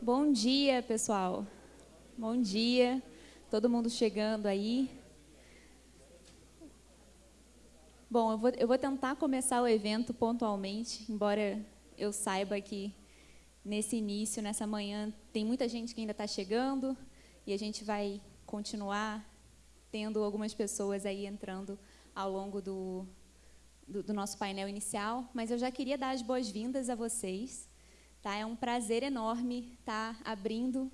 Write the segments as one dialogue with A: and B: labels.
A: Bom dia, pessoal. Bom dia. Todo mundo chegando aí. Bom, eu vou, eu vou tentar começar o evento pontualmente, embora eu saiba que nesse início, nessa manhã, tem muita gente que ainda está chegando e a gente vai continuar tendo algumas pessoas aí entrando ao longo do, do, do nosso painel inicial, mas eu já queria dar as boas-vindas a vocês. Tá? É um prazer enorme estar tá abrindo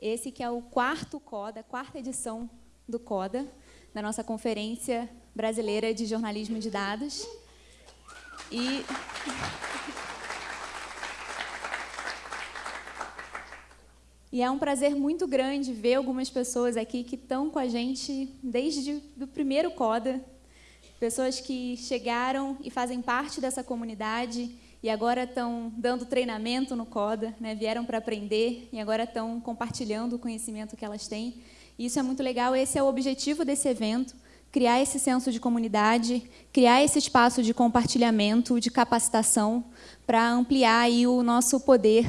A: esse que é o quarto CODA, quarta edição do CODA, da nossa Conferência Brasileira de Jornalismo de Dados. E... E é um prazer muito grande ver algumas pessoas aqui que estão com a gente desde o primeiro CODA, pessoas que chegaram e fazem parte dessa comunidade e agora estão dando treinamento no CODA, né? vieram para aprender e agora estão compartilhando o conhecimento que elas têm. E isso é muito legal, esse é o objetivo desse evento, criar esse senso de comunidade, criar esse espaço de compartilhamento, de capacitação, para ampliar aí o nosso poder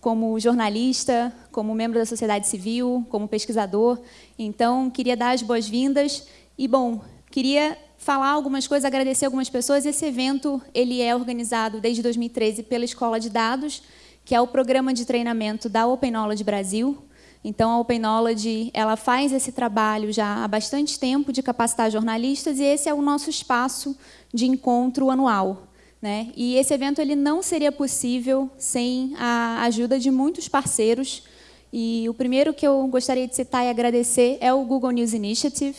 A: como jornalista, como membro da sociedade civil, como pesquisador. Então, queria dar as boas-vindas e, bom, queria falar algumas coisas, agradecer algumas pessoas. Esse evento ele é organizado desde 2013 pela Escola de Dados, que é o programa de treinamento da Open Knowledge Brasil. Então, a Open Knowledge ela faz esse trabalho já há bastante tempo de capacitar jornalistas e esse é o nosso espaço de encontro anual. Né? E esse evento ele não seria possível sem a ajuda de muitos parceiros. E o primeiro que eu gostaria de citar e agradecer é o Google News Initiative,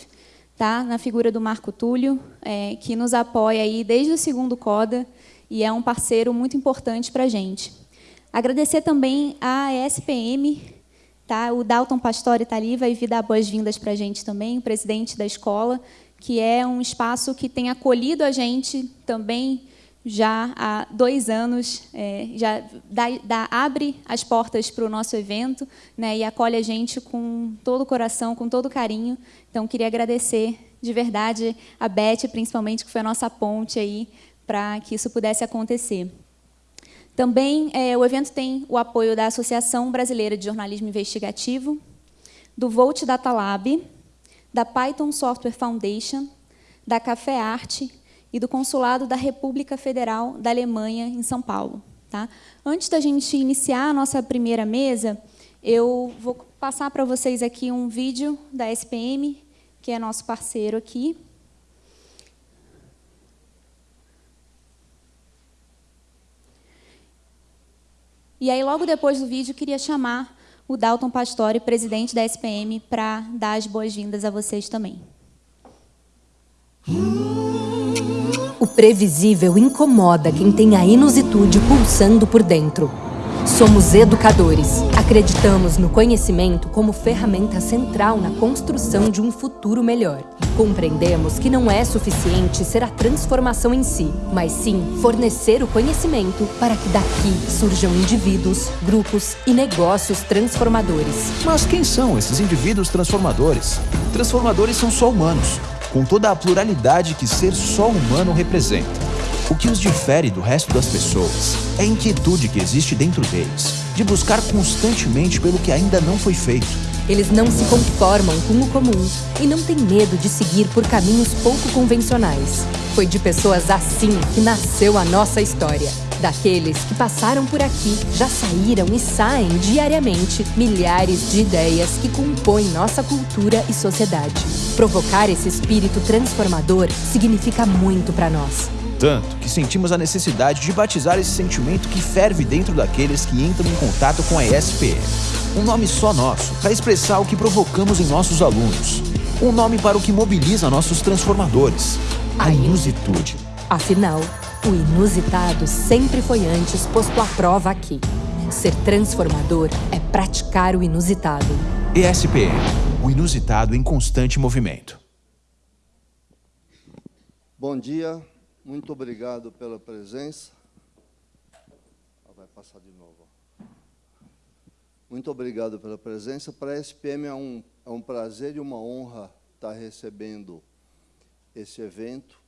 A: tá? na figura do Marco Túlio, é, que nos apoia aí desde o segundo CODA e é um parceiro muito importante para a gente. Agradecer também a ESPM, tá? o Dalton Pastore está ali, vai vir dar boas-vindas para a gente também, o presidente da escola, que é um espaço que tem acolhido a gente também já há dois anos, é, já dá, dá, abre as portas para o nosso evento né, e acolhe a gente com todo o coração, com todo o carinho. Então, queria agradecer de verdade a Beth, principalmente, que foi a nossa ponte aí para que isso pudesse acontecer. Também é, o evento tem o apoio da Associação Brasileira de Jornalismo Investigativo, do Volt Data Lab, da Python Software Foundation, da Café Arte e do Consulado da República Federal da Alemanha, em São Paulo. Tá? Antes da gente iniciar a nossa primeira mesa, eu vou passar para vocês aqui um vídeo da SPM, que é nosso parceiro aqui. E aí, logo depois do vídeo, queria chamar o Dalton Pastore, presidente da SPM, para dar as boas-vindas a vocês também.
B: O previsível incomoda quem tem a inusitude pulsando por dentro. Somos educadores. Acreditamos no conhecimento como ferramenta central na construção de um futuro melhor. Compreendemos que não é suficiente ser a transformação em si, mas sim fornecer o conhecimento para que daqui surjam indivíduos, grupos e negócios transformadores.
C: Mas quem são esses indivíduos transformadores? Transformadores são só humanos com toda a pluralidade que ser só humano representa. O que os difere do resto das pessoas é a inquietude que existe dentro deles, de buscar constantemente pelo que ainda não foi feito.
B: Eles não se conformam com o comum e não têm medo de seguir por caminhos pouco convencionais. Foi de pessoas assim que nasceu a nossa história. Daqueles que passaram por aqui, já saíram e saem diariamente milhares de ideias que compõem nossa cultura e sociedade. Provocar esse espírito transformador significa muito para nós.
C: Tanto que sentimos a necessidade de batizar esse sentimento que ferve dentro daqueles que entram em contato com a ESPM. Um nome só nosso para expressar o que provocamos em nossos alunos. Um nome para o que mobiliza nossos transformadores. A inusitude.
B: Afinal, o inusitado sempre foi antes posto à prova aqui. Ser transformador é praticar o inusitado.
C: ESPM, o inusitado em constante movimento.
D: Bom dia, muito obrigado pela presença. Vai passar de novo. Muito obrigado pela presença. Para a ESPM é um, é um prazer e uma honra estar recebendo esse evento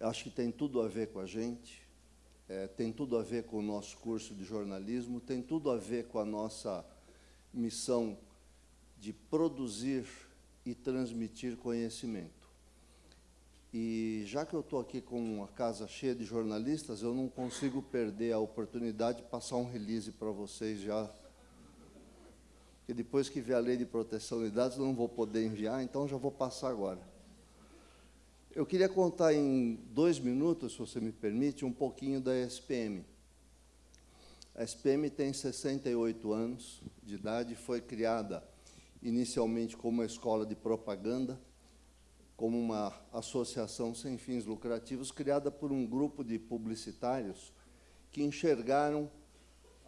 D: acho que tem tudo a ver com a gente. é, tem tudo a ver com o nosso curso de jornalismo, tem tudo a ver com a nossa missão de produzir e transmitir conhecimento. E já que eu estou aqui com uma casa cheia de jornalistas, eu não consigo perder a oportunidade de passar um release para vocês já. Porque depois que vier a lei de proteção de dados, eu não vou poder enviar, então já vou passar agora. Eu queria contar em dois minutos, se você me permite, um pouquinho da SPM. A SPM tem 68 anos de idade, foi criada inicialmente como uma escola de propaganda, como uma associação sem fins lucrativos, criada por um grupo de publicitários que enxergaram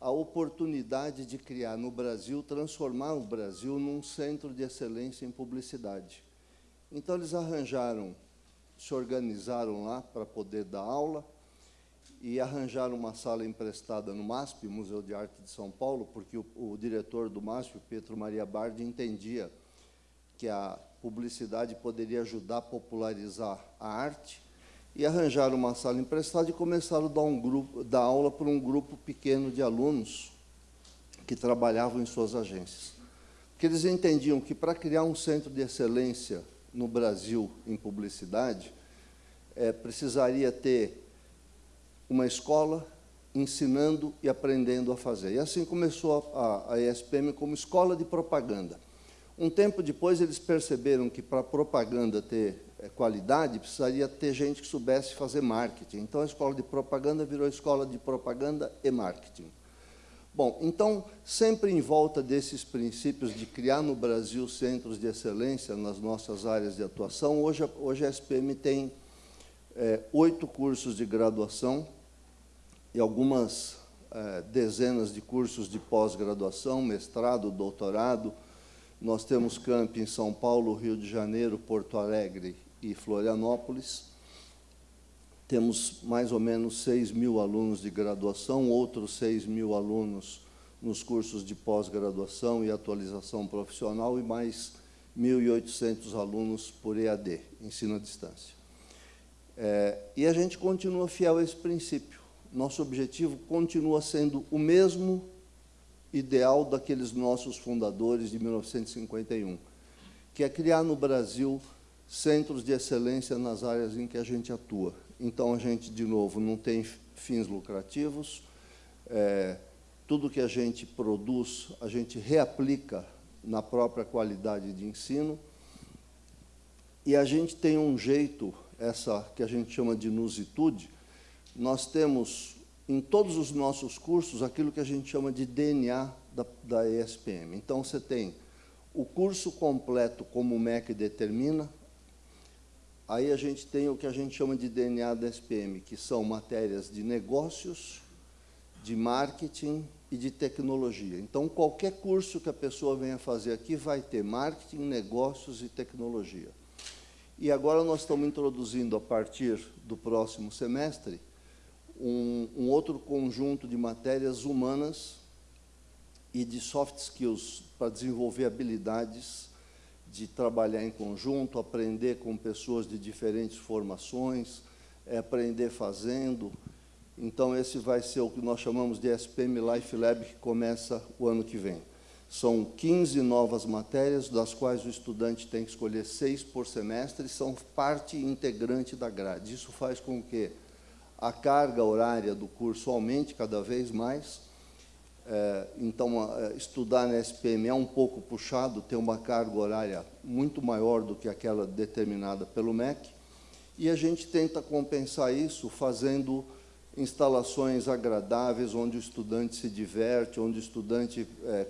D: a oportunidade de criar no Brasil, transformar o Brasil num centro de excelência em publicidade. Então, eles arranjaram, se organizaram lá para poder dar aula e arranjaram uma sala emprestada no MASP, Museu de Arte de São Paulo, porque o, o diretor do MASP, Pedro Maria Bardi, entendia que a publicidade poderia ajudar a popularizar a arte, e arranjaram uma sala emprestada e começaram a dar, um grupo, dar aula para um grupo pequeno de alunos que trabalhavam em suas agências. Porque eles entendiam que para criar um centro de excelência no Brasil em publicidade, é, precisaria ter uma escola ensinando e aprendendo a fazer. E assim começou a, a ESPM como escola de propaganda. Um tempo depois, eles perceberam que para a propaganda ter é, qualidade, precisaria ter gente que soubesse fazer marketing. Então, a escola de propaganda virou escola de propaganda e marketing. Bom, então, sempre em volta desses princípios de criar no Brasil centros de excelência nas nossas áreas de atuação, hoje, hoje a SPM tem é, oito cursos de graduação e algumas é, dezenas de cursos de pós-graduação, mestrado, doutorado, nós temos camp em São Paulo, Rio de Janeiro, Porto Alegre e Florianópolis. Temos mais ou menos 6 mil alunos de graduação, outros 6 mil alunos nos cursos de pós-graduação e atualização profissional e mais 1.800 alunos por EAD, ensino à distância. É, e a gente continua fiel a esse princípio. Nosso objetivo continua sendo o mesmo ideal daqueles nossos fundadores de 1951, que é criar no Brasil centros de excelência nas áreas em que a gente atua. Então, a gente, de novo, não tem fins lucrativos, é, tudo que a gente produz, a gente reaplica na própria qualidade de ensino, e a gente tem um jeito, essa que a gente chama de nusitude, nós temos em todos os nossos cursos aquilo que a gente chama de DNA da, da ESPM. Então, você tem o curso completo como o MEC determina, aí a gente tem o que a gente chama de DNA da SPM, que são matérias de negócios, de marketing e de tecnologia. Então, qualquer curso que a pessoa venha fazer aqui vai ter marketing, negócios e tecnologia. E agora nós estamos introduzindo, a partir do próximo semestre, um, um outro conjunto de matérias humanas e de soft skills para desenvolver habilidades de trabalhar em conjunto, aprender com pessoas de diferentes formações, é aprender fazendo. Então, esse vai ser o que nós chamamos de SPM Life Lab, que começa o ano que vem. São 15 novas matérias, das quais o estudante tem que escolher seis por semestre, e são parte integrante da grade. Isso faz com que a carga horária do curso aumente cada vez mais. É, então, estudar na SPM é um pouco puxado, tem uma carga horária muito maior do que aquela determinada pelo MEC, e a gente tenta compensar isso fazendo instalações agradáveis, onde o estudante se diverte, onde o estudante é,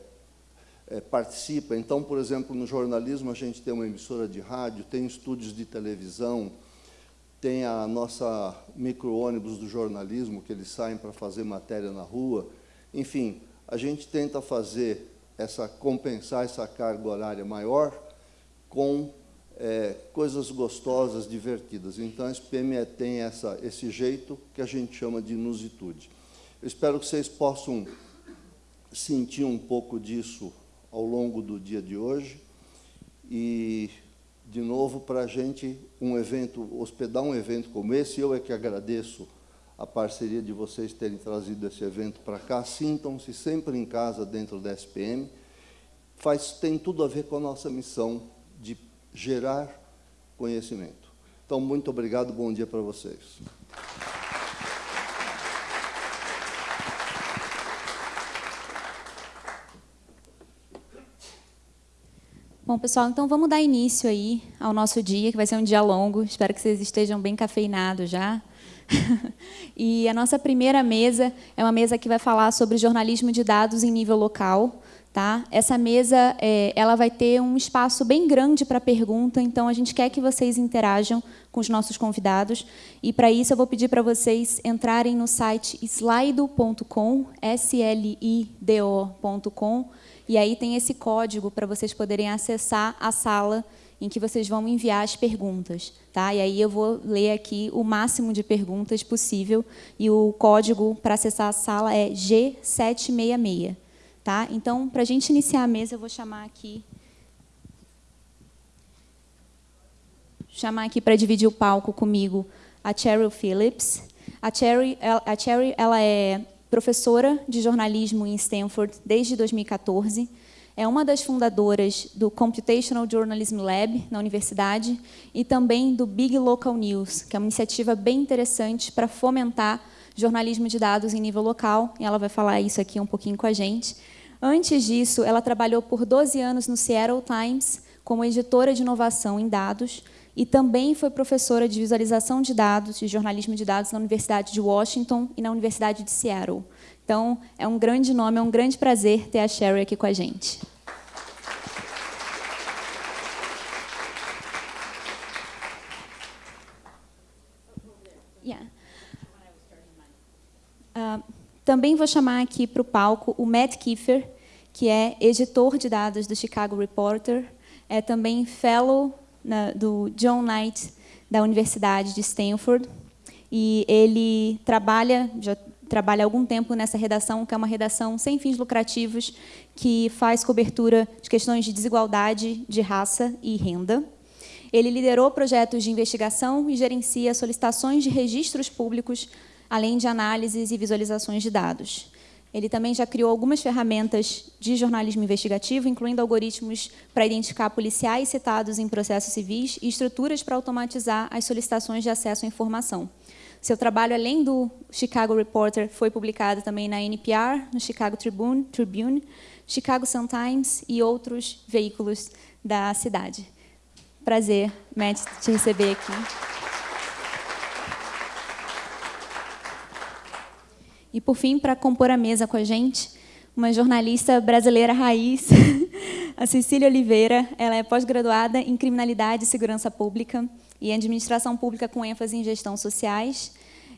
D: é, participa. Então, por exemplo, no jornalismo, a gente tem uma emissora de rádio, tem estúdios de televisão, tem a nossa micro-ônibus do jornalismo, que eles saem para fazer matéria na rua. Enfim, a gente tenta fazer essa compensar essa carga horária maior com é, coisas gostosas, divertidas. Então, a SPM tem essa, esse jeito que a gente chama de inusitude. Eu espero que vocês possam sentir um pouco disso ao longo do dia de hoje e de novo, para a gente, um evento, hospedar um evento como esse, eu é que agradeço a parceria de vocês terem trazido esse evento para cá. Sintam-se sempre em casa dentro da SPM. Faz, tem tudo a ver com a nossa missão de gerar conhecimento. Então, muito obrigado, bom dia para vocês.
A: Bom, pessoal, então vamos dar início aí ao nosso dia, que vai ser um dia longo. Espero que vocês estejam bem cafeinados já. e a nossa primeira mesa é uma mesa que vai falar sobre jornalismo de dados em nível local. Tá? Essa mesa é, ela vai ter um espaço bem grande para pergunta, então a gente quer que vocês interajam com os nossos convidados. E, para isso, eu vou pedir para vocês entrarem no site slido.com, S-L-I-D-O.com, e aí tem esse código para vocês poderem acessar a sala em que vocês vão enviar as perguntas. Tá? E aí eu vou ler aqui o máximo de perguntas possível. E o código para acessar a sala é G766. Tá? Então, para a gente iniciar a mesa, eu vou chamar aqui... Chamar aqui para dividir o palco comigo a Cheryl Phillips. A Cherry, a Cherry ela é professora de jornalismo em Stanford desde 2014. É uma das fundadoras do Computational Journalism Lab na universidade e também do Big Local News, que é uma iniciativa bem interessante para fomentar jornalismo de dados em nível local. E ela vai falar isso aqui um pouquinho com a gente. Antes disso, ela trabalhou por 12 anos no Seattle Times como editora de inovação em dados e também foi professora de visualização de dados e jornalismo de dados na Universidade de Washington e na Universidade de Seattle. Então, é um grande nome, é um grande prazer ter a Sherry aqui com a gente. Também vou chamar aqui para o palco o Matt Kiefer, que é editor de dados do Chicago Reporter, é também fellow na, do John Knight, da Universidade de Stanford, e ele trabalha, já trabalha há algum tempo nessa redação, que é uma redação sem fins lucrativos, que faz cobertura de questões de desigualdade de raça e renda. Ele liderou projetos de investigação e gerencia solicitações de registros públicos, além de análises e visualizações de dados. Ele também já criou algumas ferramentas de jornalismo investigativo, incluindo algoritmos para identificar policiais citados em processos civis e estruturas para automatizar as solicitações de acesso à informação. Seu trabalho, além do Chicago Reporter, foi publicado também na NPR, no Chicago Tribune, Tribune Chicago Sun-Times e outros veículos da cidade. Prazer, Matt, te receber aqui. E, por fim, para compor a mesa com a gente, uma jornalista brasileira raiz, a Cecília Oliveira. Ela é pós-graduada em Criminalidade e Segurança Pública e Administração Pública com ênfase em Gestão Sociais.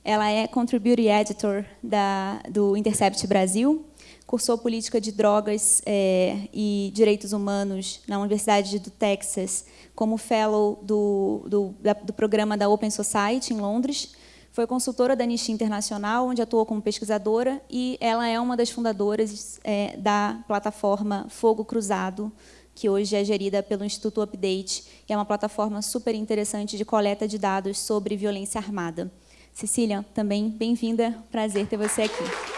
A: Ela é Contributing Editor da, do Intercept Brasil, cursou Política de Drogas é, e Direitos Humanos na Universidade do Texas, como Fellow do, do, da, do programa da Open Society, em Londres, foi consultora da Anistia Internacional, onde atuou como pesquisadora, e ela é uma das fundadoras é, da plataforma Fogo Cruzado, que hoje é gerida pelo Instituto Update, que é uma plataforma super interessante de coleta de dados sobre violência armada. Cecília, também bem-vinda, prazer ter você aqui.